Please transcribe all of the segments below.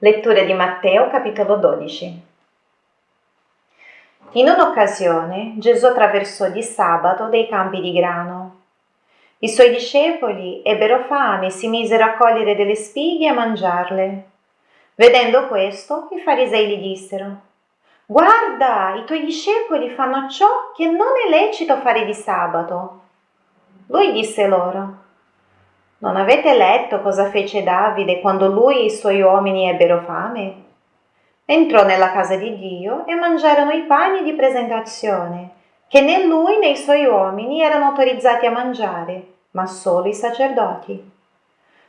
Lettura di Matteo capitolo 12. In un'occasione Gesù attraversò di sabato dei campi di grano. I suoi discepoli ebbero fame e si misero a cogliere delle spighe e a mangiarle. Vedendo questo, i farisei gli dissero, Guarda, i tuoi discepoli fanno ciò che non è lecito fare di sabato. Lui disse loro, non avete letto cosa fece Davide quando lui e i suoi uomini ebbero fame? Entrò nella casa di Dio e mangiarono i pani di presentazione, che né lui né i suoi uomini erano autorizzati a mangiare, ma solo i sacerdoti.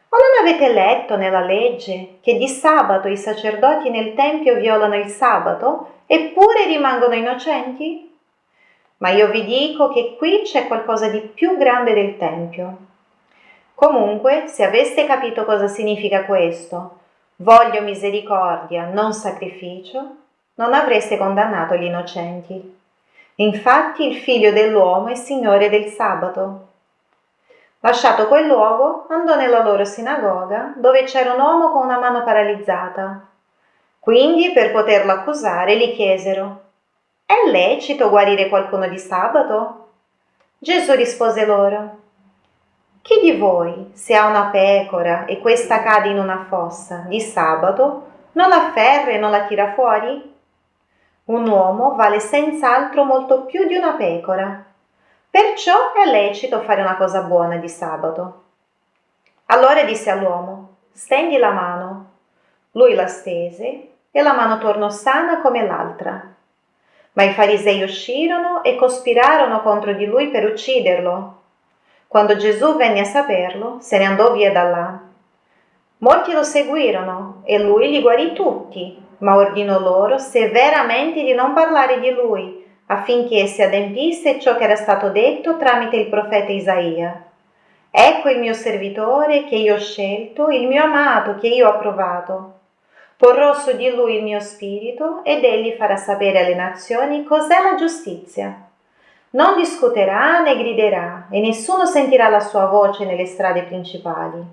O non avete letto nella legge che di sabato i sacerdoti nel Tempio violano il sabato eppure rimangono innocenti? Ma io vi dico che qui c'è qualcosa di più grande del Tempio. Comunque, se aveste capito cosa significa questo, voglio misericordia, non sacrificio, non avreste condannato gli innocenti. Infatti il figlio dell'uomo è signore del sabato. Lasciato quel luogo, andò nella loro sinagoga, dove c'era un uomo con una mano paralizzata. Quindi, per poterlo accusare, gli chiesero, è lecito guarire qualcuno di sabato? Gesù rispose loro, chi di voi, se ha una pecora e questa cade in una fossa di sabato, non la afferra e non la tira fuori? Un uomo vale senz'altro molto più di una pecora. Perciò è lecito fare una cosa buona di sabato. Allora disse all'uomo, stendi la mano. Lui la stese e la mano tornò sana come l'altra. Ma i farisei uscirono e cospirarono contro di lui per ucciderlo. Quando Gesù venne a saperlo, se ne andò via da là. Molti lo seguirono e lui li guarì tutti, ma ordinò loro severamente di non parlare di lui, affinché si adempisse ciò che era stato detto tramite il profeta Isaia. Ecco il mio servitore che io ho scelto, il mio amato che io ho approvato. Porrò su di lui il mio spirito ed egli farà sapere alle nazioni cos'è la giustizia non discuterà né griderà e nessuno sentirà la sua voce nelle strade principali.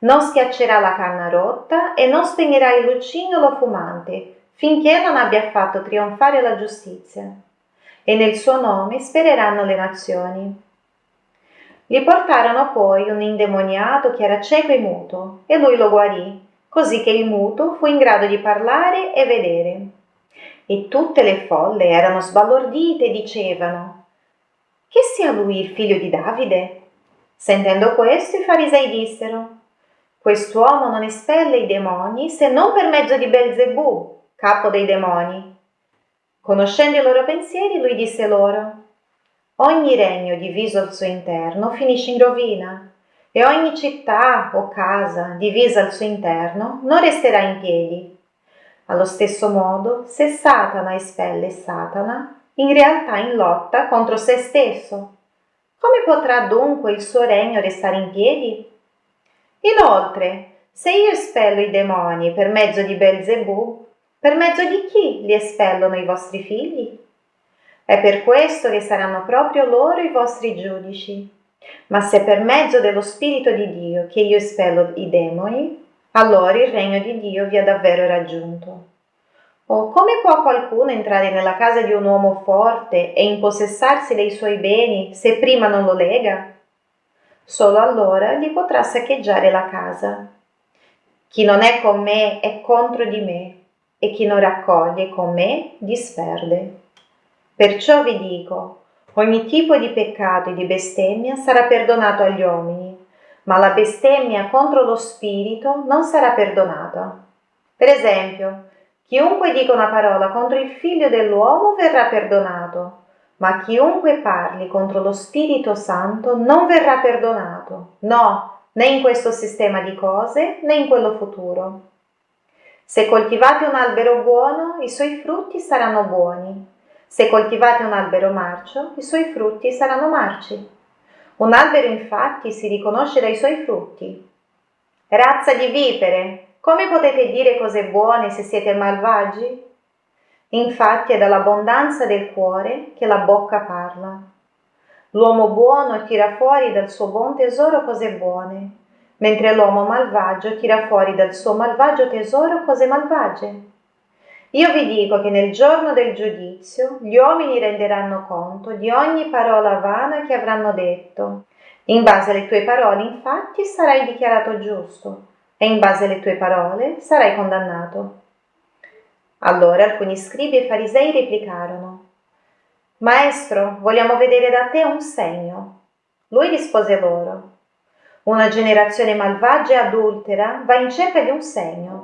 Non schiaccerà la canna rotta e non spegnerà il lucignolo fumante finché non abbia fatto trionfare la giustizia. E nel suo nome spereranno le nazioni. Gli portarono poi un indemoniato che era cieco e muto, e lui lo guarì, così che il muto fu in grado di parlare e vedere e tutte le folle erano sbalordite e dicevano Che sia lui il figlio di Davide? Sentendo questo i farisei dissero Quest'uomo non espelle i demoni se non per mezzo di Belzebù, capo dei demoni. Conoscendo i loro pensieri, lui disse loro Ogni regno diviso al suo interno finisce in rovina e ogni città o casa divisa al suo interno non resterà in piedi. Allo stesso modo, se Satana espelle Satana, in realtà in lotta contro se stesso. Come potrà dunque il suo regno restare in piedi? Inoltre, se io espello i demoni per mezzo di Belzebù, per mezzo di chi li espellono i vostri figli? È per questo che saranno proprio loro i vostri giudici. Ma se per mezzo dello Spirito di Dio che io espello i demoni, allora il regno di Dio vi ha davvero raggiunto. O come può qualcuno entrare nella casa di un uomo forte e impossessarsi dei suoi beni se prima non lo lega? Solo allora gli potrà saccheggiare la casa. Chi non è con me è contro di me, e chi non raccoglie con me disperde. Perciò vi dico, ogni tipo di peccato e di bestemmia sarà perdonato agli uomini, ma la bestemmia contro lo spirito non sarà perdonata. Per esempio, chiunque dica una parola contro il figlio dell'uomo verrà perdonato, ma chiunque parli contro lo Spirito Santo non verrà perdonato, no, né in questo sistema di cose né in quello futuro. Se coltivate un albero buono, i suoi frutti saranno buoni. Se coltivate un albero marcio, i suoi frutti saranno marci. Un albero infatti si riconosce dai suoi frutti. Razza di vipere, come potete dire cose buone se siete malvagi? Infatti è dall'abbondanza del cuore che la bocca parla. L'uomo buono tira fuori dal suo buon tesoro cose buone, mentre l'uomo malvagio tira fuori dal suo malvagio tesoro cose malvagie. Io vi dico che nel giorno del giudizio gli uomini renderanno conto di ogni parola vana che avranno detto. In base alle tue parole, infatti, sarai dichiarato giusto e in base alle tue parole sarai condannato. Allora alcuni scribi e farisei replicarono, Maestro, vogliamo vedere da te un segno. Lui rispose loro, Una generazione malvagia e adultera va in cerca di un segno,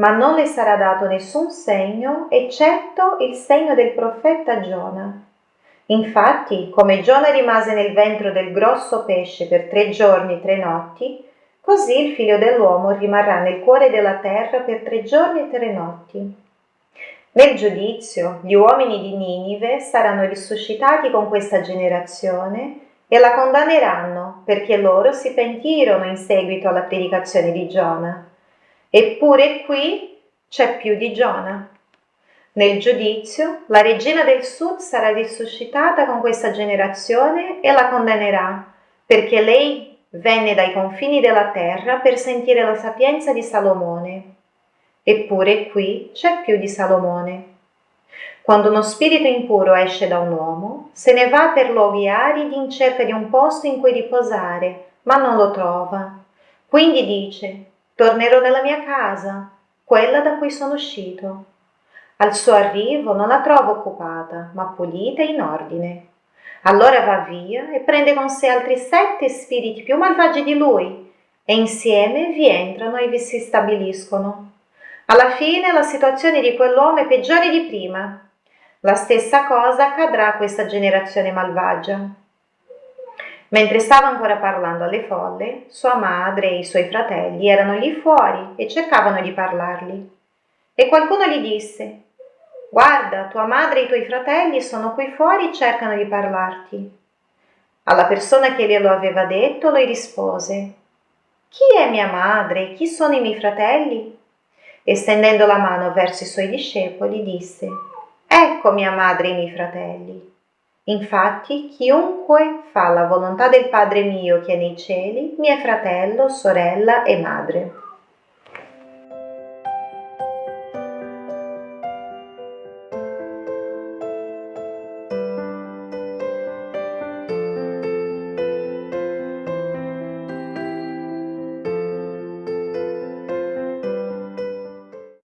ma non le sarà dato nessun segno eccetto il segno del profeta Giona. Infatti, come Giona rimase nel ventre del grosso pesce per tre giorni e tre notti, così il figlio dell'uomo rimarrà nel cuore della terra per tre giorni e tre notti. Nel giudizio gli uomini di Ninive saranno risuscitati con questa generazione e la condanneranno perché loro si pentirono in seguito alla predicazione di Giona. Eppure qui c'è più di Giona. Nel giudizio la regina del sud sarà risuscitata con questa generazione e la condannerà perché lei venne dai confini della terra per sentire la sapienza di Salomone Eppure qui c'è più di Salomone. Quando uno spirito impuro esce da un uomo, se ne va per luoghi aridi in cerca di un posto in cui riposare, ma non lo trova. Quindi dice, tornerò nella mia casa, quella da cui sono uscito. Al suo arrivo non la trova occupata, ma pulita e in ordine. Allora va via e prende con sé altri sette spiriti più malvagi di lui, e insieme vi entrano e vi si stabiliscono. Alla fine la situazione di quell'uomo è peggiore di prima. La stessa cosa accadrà a questa generazione malvagia. Mentre stava ancora parlando alle folle, sua madre e i suoi fratelli erano lì fuori e cercavano di parlargli. E qualcuno gli disse, Guarda, tua madre e i tuoi fratelli sono qui fuori e cercano di parlarti. Alla persona che glielo aveva detto, lui rispose, Chi è mia madre? Chi sono i miei fratelli? e stendendo la mano verso i suoi discepoli disse Ecco mia madre e i miei fratelli. Infatti chiunque fa la volontà del Padre mio che è nei cieli, mio fratello, sorella e madre.